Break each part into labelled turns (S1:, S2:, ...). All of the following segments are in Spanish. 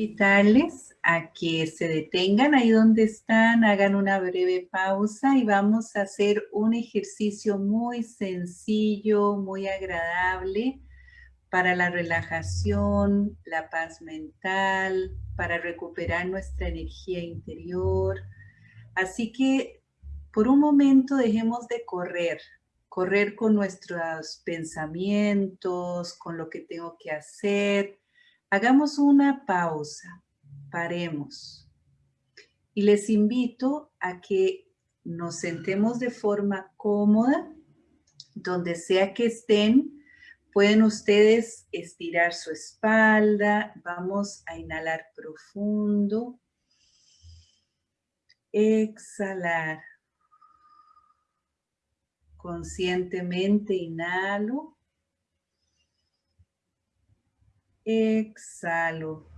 S1: invitarles a que se detengan ahí donde están, hagan una breve pausa y vamos a hacer un ejercicio muy sencillo, muy agradable para la relajación, la paz mental, para recuperar nuestra energía interior. Así que por un momento dejemos de correr, correr con nuestros pensamientos, con lo que tengo que hacer. Hagamos una pausa, paremos. Y les invito a que nos sentemos de forma cómoda, donde sea que estén, Pueden ustedes estirar su espalda. Vamos a inhalar profundo. Exhalar. Conscientemente inhalo. Exhalo.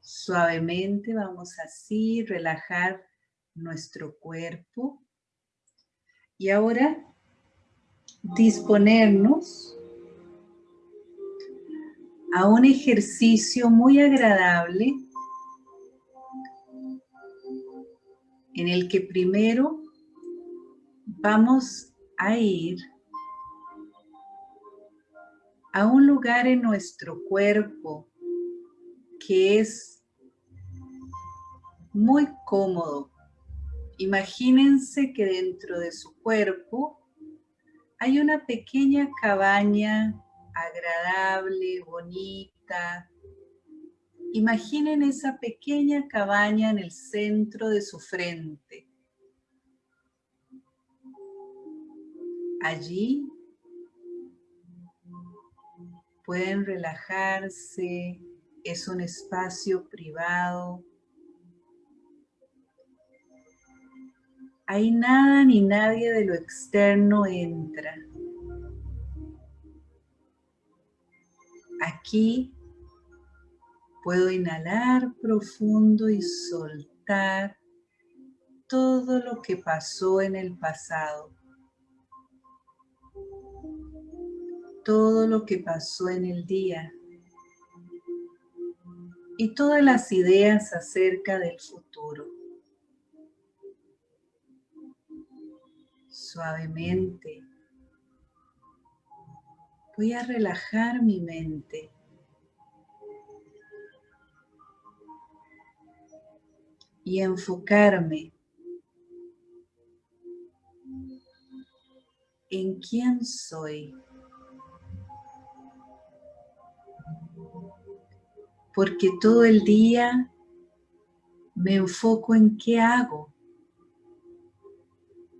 S1: Suavemente vamos así, relajar nuestro cuerpo. Y ahora disponernos a un ejercicio muy agradable en el que primero vamos a ir a un lugar en nuestro cuerpo que es muy cómodo. Imagínense que dentro de su cuerpo hay una pequeña cabaña agradable, bonita. Imaginen esa pequeña cabaña en el centro de su frente. Allí pueden relajarse, es un espacio privado. Ahí nada ni nadie de lo externo entra. Aquí puedo inhalar profundo y soltar todo lo que pasó en el pasado. Todo lo que pasó en el día. Y todas las ideas acerca del futuro. suavemente. Voy a relajar mi mente. Y enfocarme en quién soy. Porque todo el día me enfoco en qué hago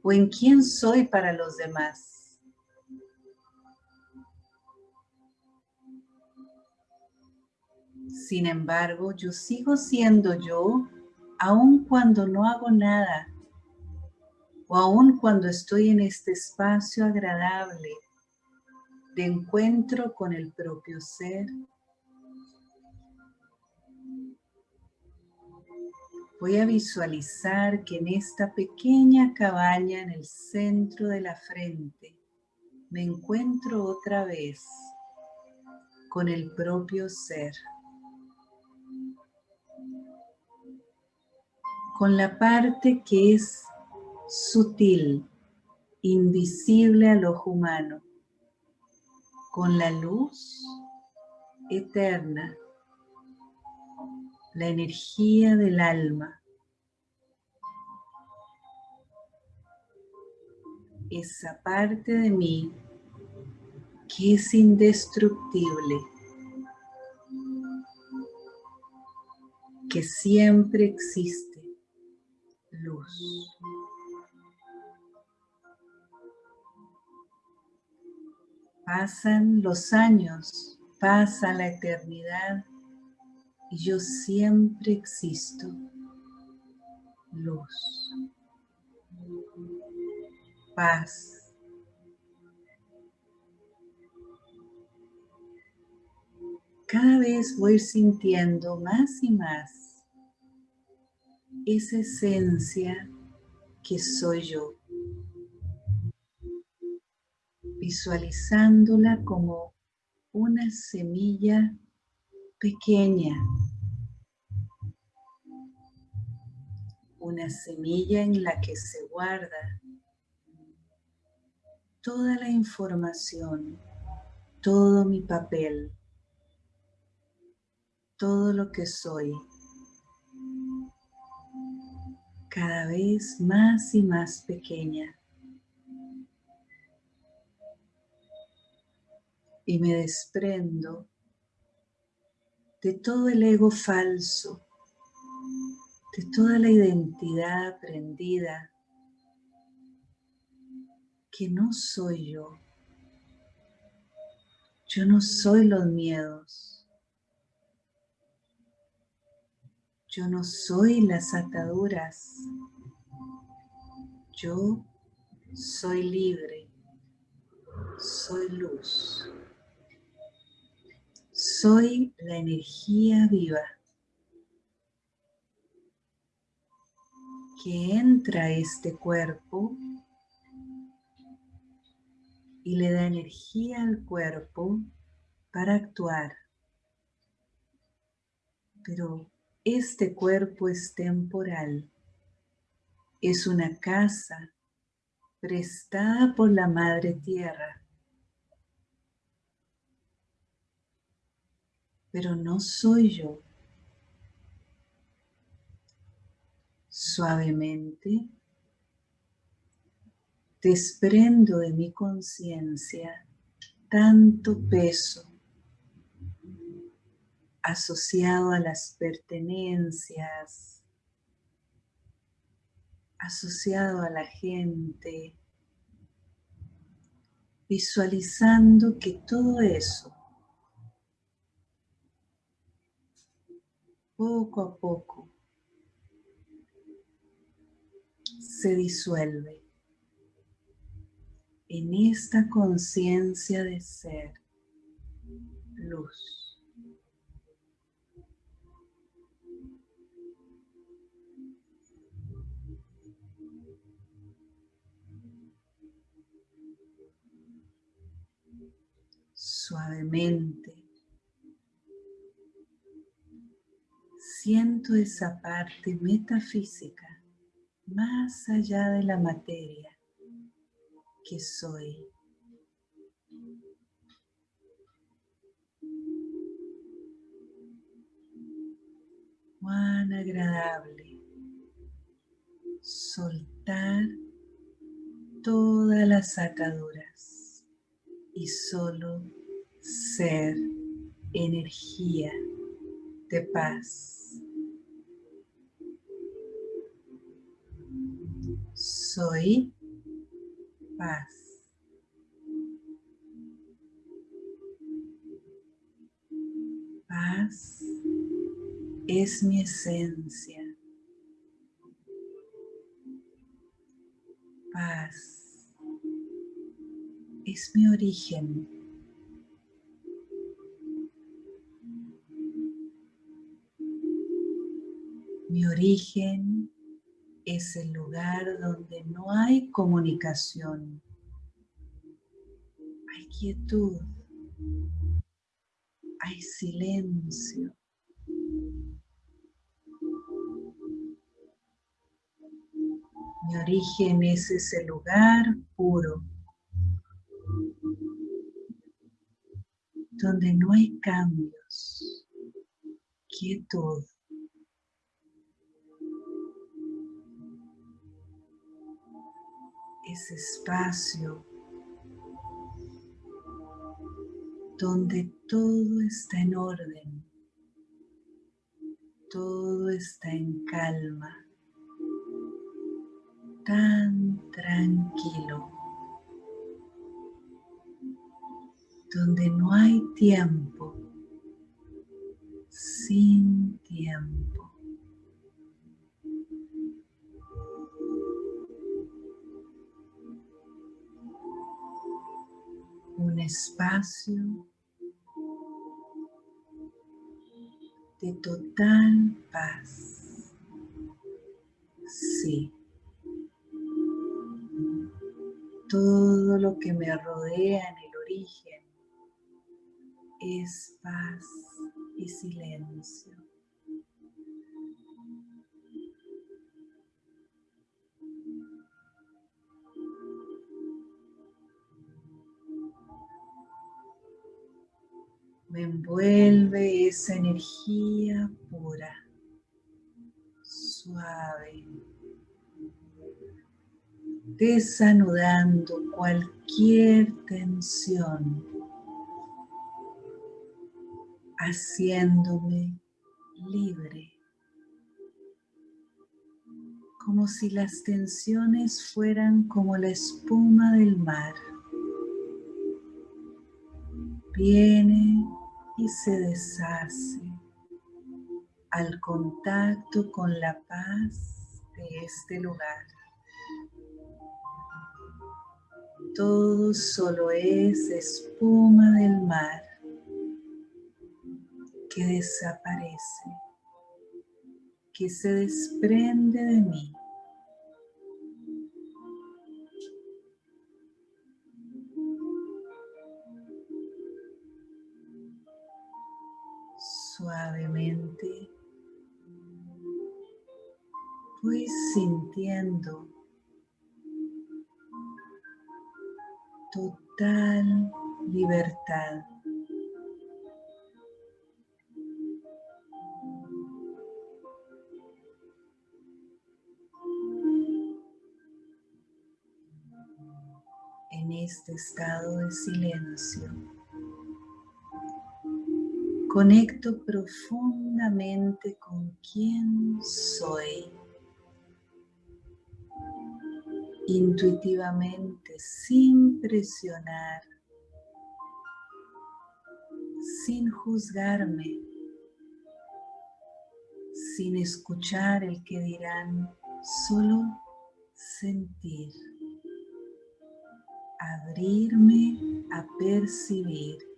S1: o en quién soy para los demás. Sin embargo, yo sigo siendo yo aun cuando no hago nada o aun cuando estoy en este espacio agradable de encuentro con el propio ser Voy a visualizar que en esta pequeña cabaña en el centro de la frente me encuentro otra vez con el propio ser. Con la parte que es sutil, invisible al ojo humano. Con la luz eterna la energía del alma. Esa parte de mí que es indestructible, que siempre existe luz. Pasan los años, pasa la eternidad yo siempre existo. Luz. Paz. Cada vez voy sintiendo más y más esa esencia que soy yo. Visualizándola como una semilla pequeña, una semilla en la que se guarda toda la información, todo mi papel, todo lo que soy, cada vez más y más pequeña. Y me desprendo de todo el ego falso, de toda la identidad aprendida que no soy yo. Yo no soy los miedos. Yo no soy las ataduras. Yo soy libre. Soy luz. Soy la energía viva que entra a este cuerpo y le da energía al cuerpo para actuar. Pero este cuerpo es temporal. Es una casa prestada por la Madre Tierra. Pero no soy yo. Suavemente. Desprendo de mi conciencia tanto peso asociado a las pertenencias, asociado a la gente, visualizando que todo eso poco a poco se disuelve en esta conciencia de ser luz. Suavemente siento esa parte metafísica más allá de la materia que soy. Cuán agradable soltar todas las ataduras y solo ser energía de paz. Soy paz. Paz es mi esencia. Paz es mi origen. Mi origen es el lugar donde no hay comunicación. Hay quietud. Hay silencio. Mi origen es ese lugar puro, donde no hay cambios, quietud. Ese espacio donde todo está en orden, todo está en calma, tan tranquilo, donde no hay tiempo, sin espacio de total paz. Sí. Todo lo que me rodea en el origen es paz y silencio. Envuelve esa energía pura, suave, desanudando cualquier tensión, haciéndome libre, como si las tensiones fueran como la espuma del mar. Viene y se deshace al contacto con la paz de este lugar. Todo solo es espuma del mar que desaparece, que se desprende de mí. Suavemente voy sintiendo total libertad. En este estado de silencio Conecto profundamente con quién soy. Intuitivamente, sin presionar, sin juzgarme, sin escuchar el que dirán, solo sentir, abrirme a percibir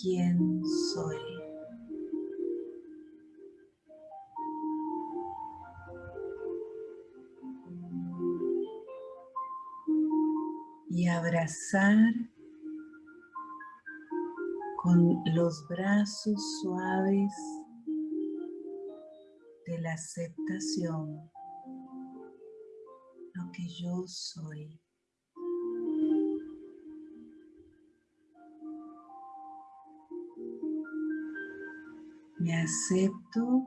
S1: quién soy. Y abrazar con los brazos suaves de la aceptación lo que yo soy. Me acepto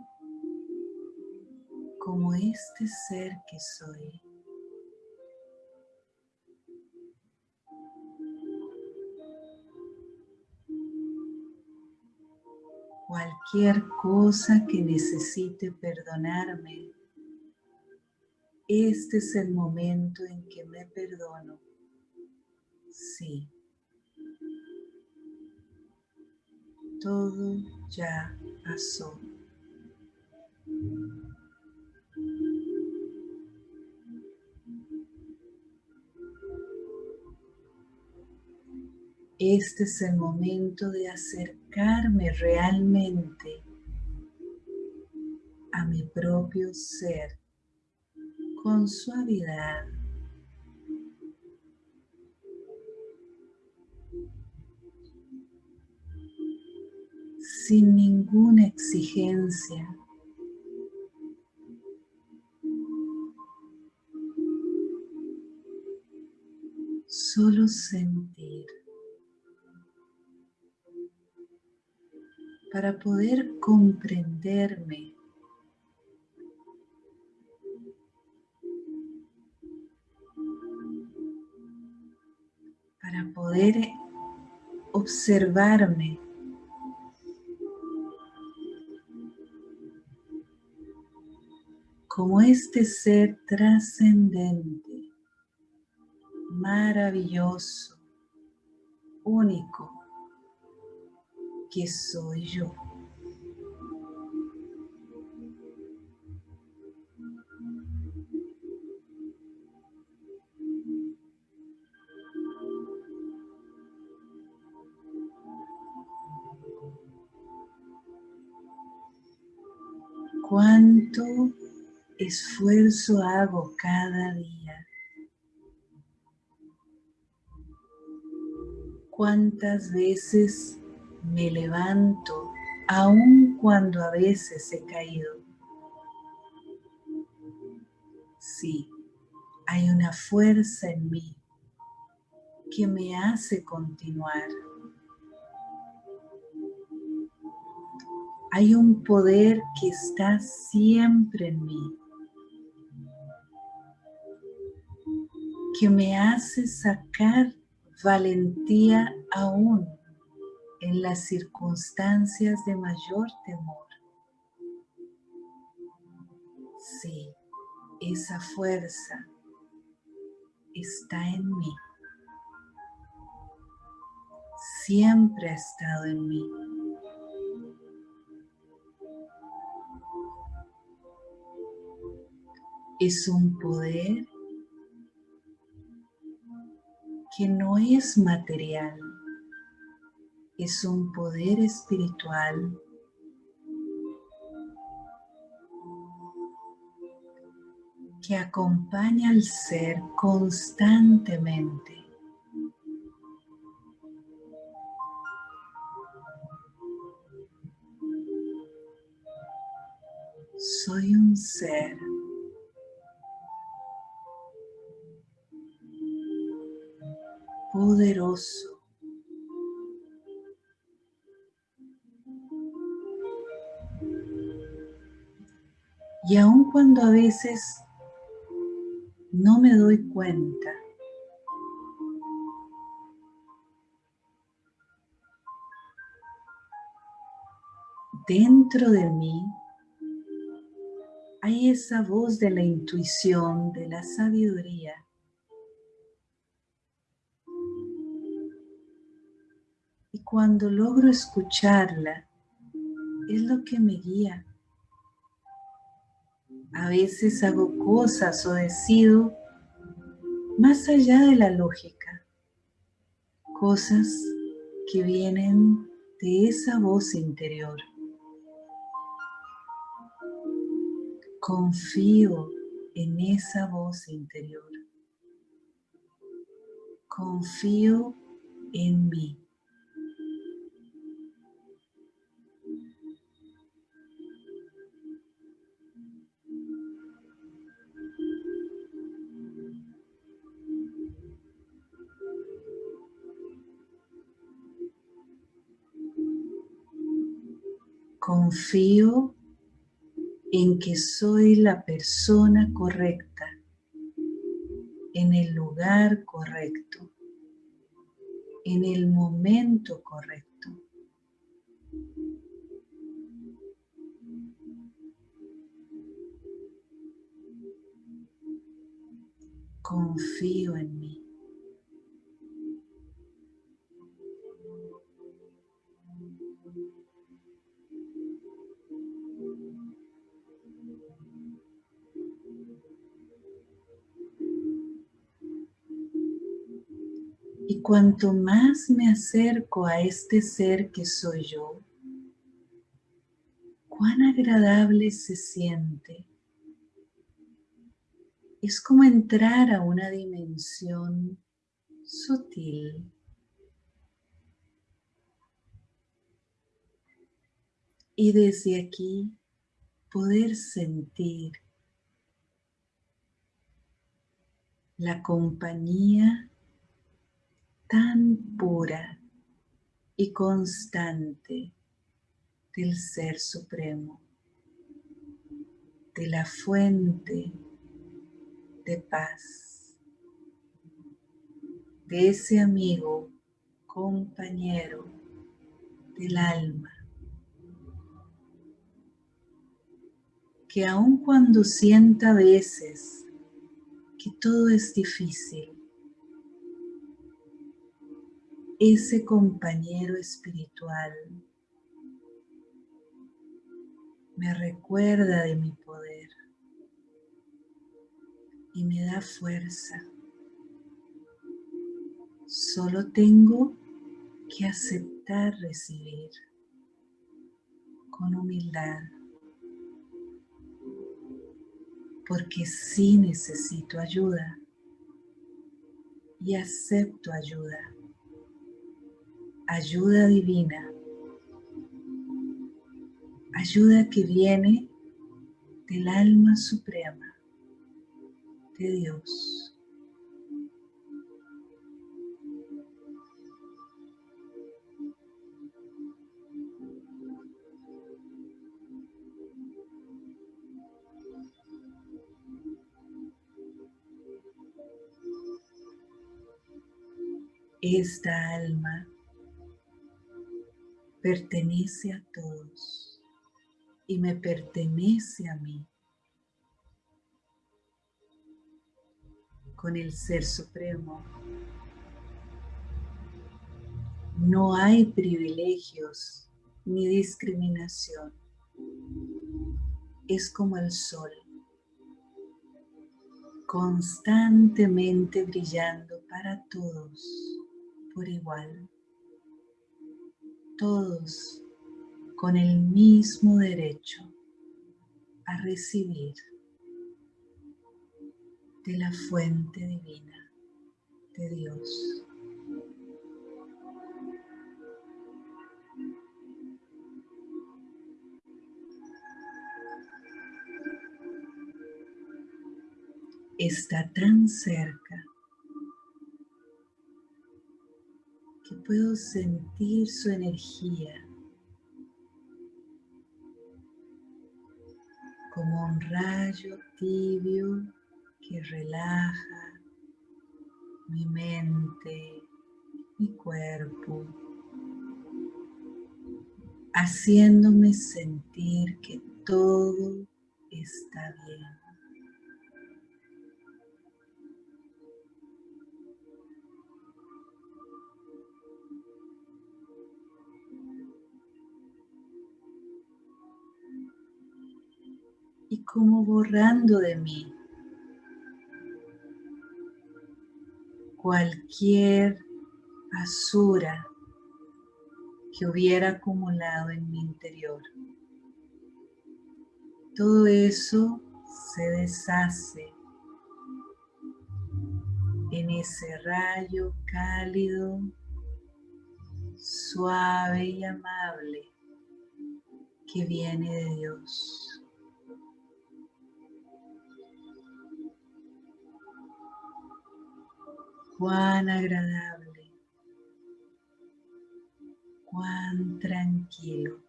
S1: como este ser que soy. Cualquier cosa que necesite perdonarme, este es el momento en que me perdono. Sí. Todo ya Este es el momento de acercarme realmente a mi propio ser con suavidad. Sin ninguna exigencia. Solo sentir. Para poder comprenderme. Para poder observarme. Como este ser trascendente, maravilloso, único, que soy yo. cuánto esfuerzo hago cada día? ¿Cuántas veces me levanto aun cuando a veces he caído. Sí, hay una fuerza en mí que me hace continuar. Hay un poder que está siempre en mí, que me hace sacar valentía aún en las circunstancias de mayor temor. Sí, esa fuerza está en mí. Siempre ha estado en mí. es un poder que no es material, es un poder espiritual que acompaña al ser constantemente. Soy un ser poderoso. Y aun cuando a veces no me doy cuenta, dentro de mí hay esa voz de la intuición, de la sabiduría, cuando logro escucharla, es lo que me guía. A veces hago cosas o decido más allá de la lógica, cosas que vienen de esa voz interior. Confío en esa voz interior. Confío en mí. Confío en que soy la persona correcta, en el lugar correcto, en el momento correcto. Confío en cuanto más me acerco a este ser que soy yo, cuán agradable se siente. Es como entrar a una dimensión sutil. Y desde aquí poder sentir la compañía tan pura y constante del Ser Supremo, de la fuente de paz, de ese amigo, compañero del alma, que aun cuando sienta a veces que todo es difícil, ese compañero espiritual me recuerda de mi poder y me da fuerza. Solo tengo que aceptar recibir con humildad, porque sí necesito ayuda y acepto ayuda ayuda divina ayuda que viene del alma suprema de Dios. Esta alma pertenece a todos y me pertenece a mí. Con el Ser Supremo no hay privilegios ni discriminación. Es como el sol, constantemente brillando para todos por igual, todos con el mismo derecho a recibir de la fuente divina de Dios. Está tan cerca puedo sentir su energía como un rayo tibio que relaja mi mente, mi cuerpo, haciéndome sentir que todo está bien. Y como borrando de mí cualquier basura que hubiera acumulado en mi interior. Todo eso se deshace en ese rayo cálido, suave y amable que viene de Dios. Cuán agradable, cuán tranquilo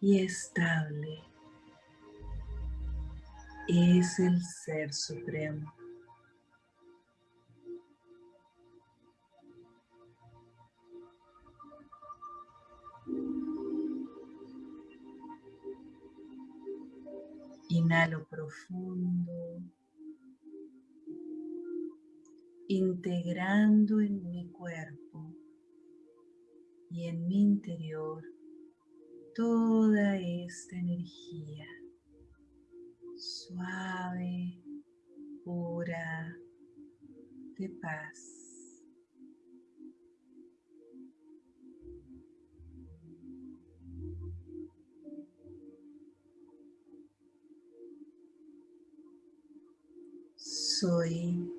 S1: y estable es el Ser Supremo. Inhalo profundo, integrando en mi cuerpo y en mi interior toda esta energía suave, pura, de paz. Soy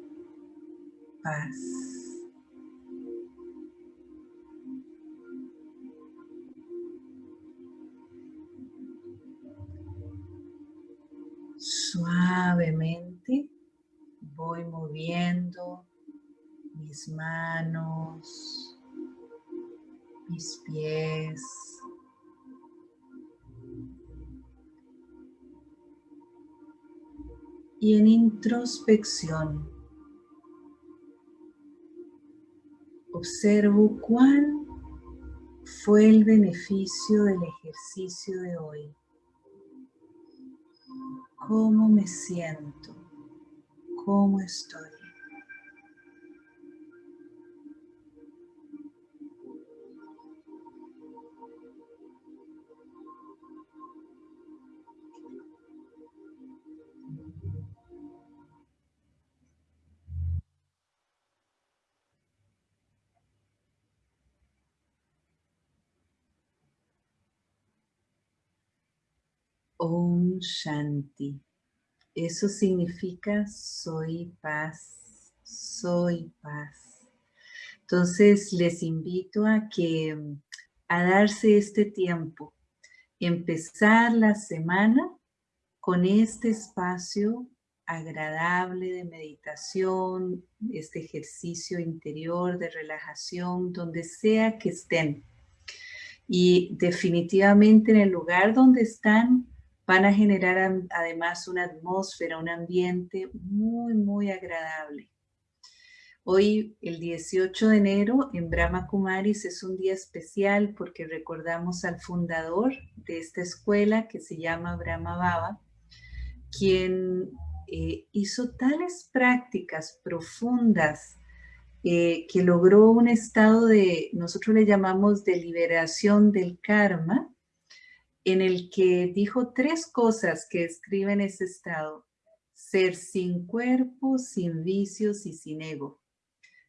S1: paz. Suavemente voy moviendo mis manos, mis pies, y en introspección observo cuál fue el beneficio del ejercicio de hoy. ¿Cómo me siento? ¿Cómo estoy? Shanti. Eso significa soy paz, soy paz. Entonces les invito a que a darse este tiempo, empezar la semana con este espacio agradable de meditación, este ejercicio interior de relajación, donde sea que estén. Y definitivamente en el lugar donde están van a generar además una atmósfera, un ambiente muy, muy agradable. Hoy, el 18 de enero, en Brahma Kumaris es un día especial porque recordamos al fundador de esta escuela que se llama Brahma Baba, quien eh, hizo tales prácticas profundas eh, que logró un estado de, nosotros le llamamos de liberación del karma, en el que dijo tres cosas que escriben ese estado. Ser sin cuerpo, sin vicios y sin ego.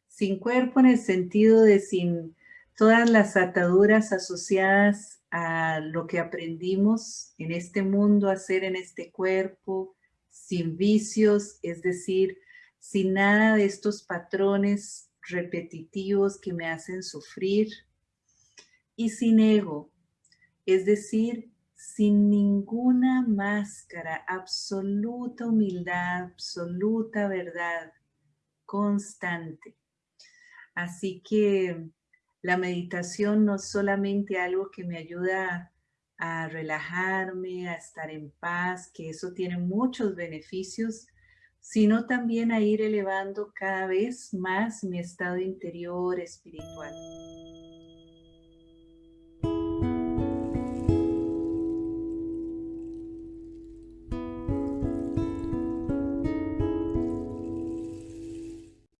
S1: Sin cuerpo en el sentido de sin todas las ataduras asociadas a lo que aprendimos en este mundo a hacer en este cuerpo, sin vicios, es decir, sin nada de estos patrones repetitivos que me hacen sufrir, y sin ego, es decir, sin ninguna máscara, absoluta humildad, absoluta verdad, constante. Así que la meditación no es solamente algo que me ayuda a relajarme, a estar en paz, que eso tiene muchos beneficios, sino también a ir elevando cada vez más mi estado interior espiritual.